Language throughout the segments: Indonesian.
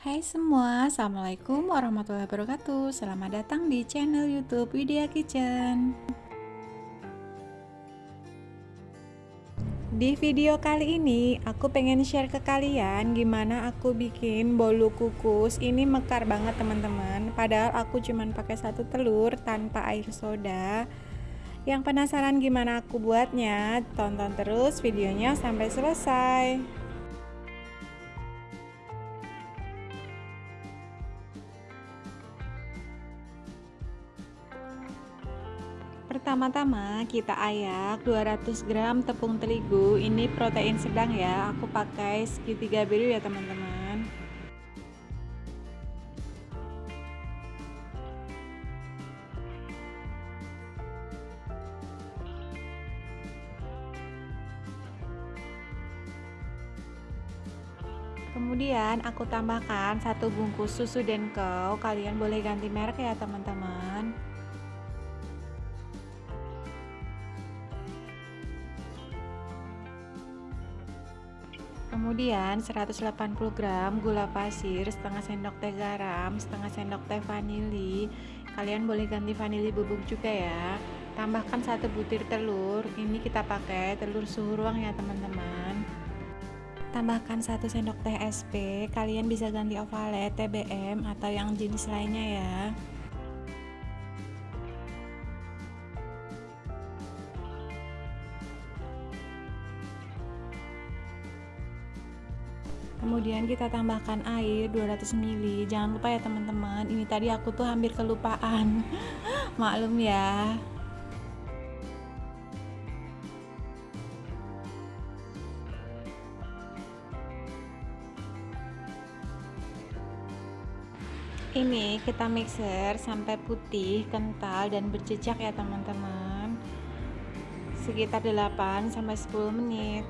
Hai semua, Assalamualaikum warahmatullahi wabarakatuh. Selamat datang di channel youtube Widya Kitchen. Di video kali ini, aku pengen share ke kalian gimana aku bikin bolu kukus. Ini mekar banget teman-teman. Padahal aku cuman pakai satu telur tanpa air soda. Yang penasaran gimana aku buatnya? Tonton terus videonya sampai selesai Pertama-tama kita ayak 200 gram tepung terigu. Ini protein sedang ya. Aku pakai segitiga biru ya teman-teman. Kemudian aku tambahkan satu bungkus susu denko Kalian boleh ganti merek ya teman-teman kemudian 180 gram gula pasir setengah sendok teh garam setengah sendok teh vanili. Kalian boleh ganti vanili bubuk juga ya. Tambahkan satu butir telur. Ini kita pakai telur suhu ruang ya teman-teman. Tambahkan satu sendok teh SP kalian bisa ganti ovalet TBM atau yang jenis lainnya ya kemudian kita tambahkan air 200 ml jangan lupa ya teman-teman. Ini tadi aku tuh hampir kelupaan. Maklum ya. Ini kita mixer sampai putih kental dan berjejak ya teman-teman. Sekitar 8 sampai 10 menit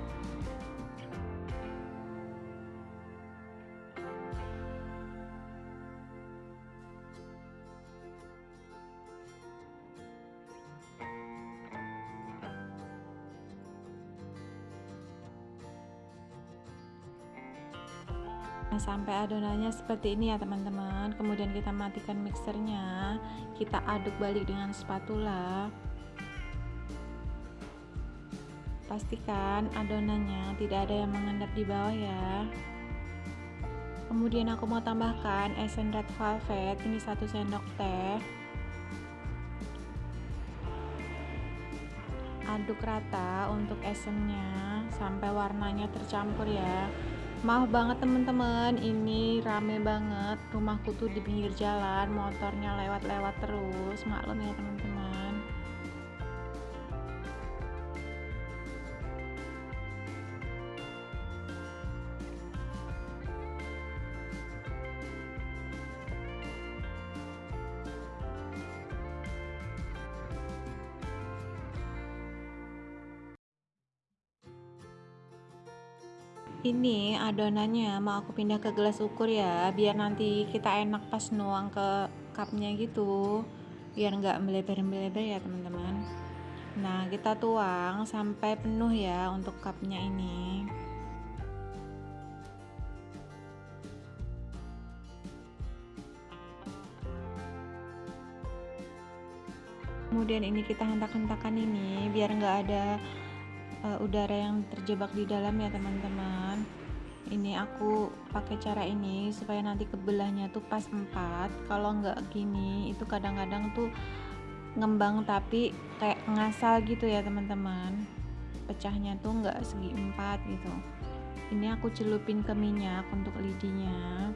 sampai adonannya seperti ini ya teman-teman. Kemudian kita matikan mixernya. Kita aduk balik dengan spatula. Pastikan adonannya tidak ada yang mengendap di bawah ya. Kemudian aku mau tambahkan esen red velvet. Ini satu sendok teh. Aduk rata untuk esennya sampai warnanya tercampur ya Maaf banget teman-teman, ini rame banget. Rumahku tuh di pinggir jalan, motornya lewat-lewat terus. Maklum ya teman-teman. Ini adonannya mau aku pindah ke gelas ukur ya biar nanti kita enak pas nuang ke cupnya gitu. Biar nggak melebar-melebar ya teman-teman. Nah kita tuang sampai penuh ya untuk cupnya ini. Kemudian ini kita hentak-hentakan ini biar nggak ada uh, udara yang terjebak di dalam ya teman-teman. Ini aku pakai cara ini supaya nanti kebelahnya tuh pas empat. Kalau nggak gini itu kadang-kadang tuh ngembang tapi kayak ngasal gitu ya teman-teman. Pecahnya tuh nggak segi empat gitu. Ini aku celupin ke minyak untuk lidinya.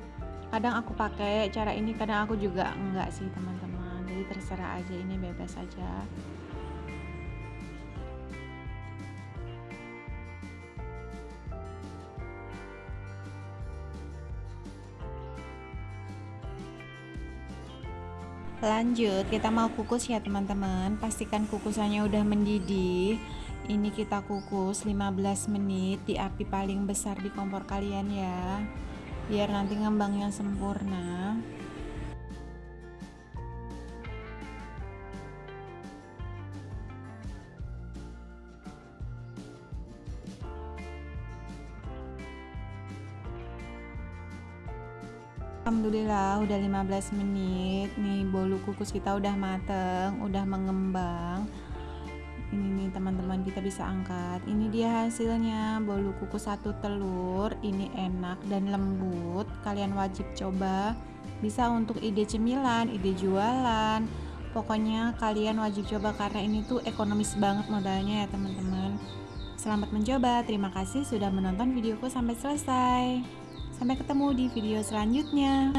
Kadang aku pakai cara ini kadang aku juga enggak sih teman-teman. Jadi terserah aja ini bebas aja lanjut kita mau kukus ya teman-teman. Pastikan kukusannya udah mendidih. Ini kita kukus 15 menit di api paling besar di kompor kalian ya. Biar nanti ngembangnya sempurna Alhamdulillah udah 15 menit. Nih bolu kukus kita udah mateng udah mengembang. Ini nih teman-teman kita bisa angkat. Ini dia hasilnya bolu kukus satu telur. Ini enak dan lembut. Kalian wajib coba. Bisa untuk ide cemilan ide jualan. Pokoknya kalian wajib coba karena ini tuh ekonomis banget modalnya ya teman-teman. Selamat mencoba. Terima kasih sudah menonton videoku sampai selesai Sampai ketemu di video selanjutnya.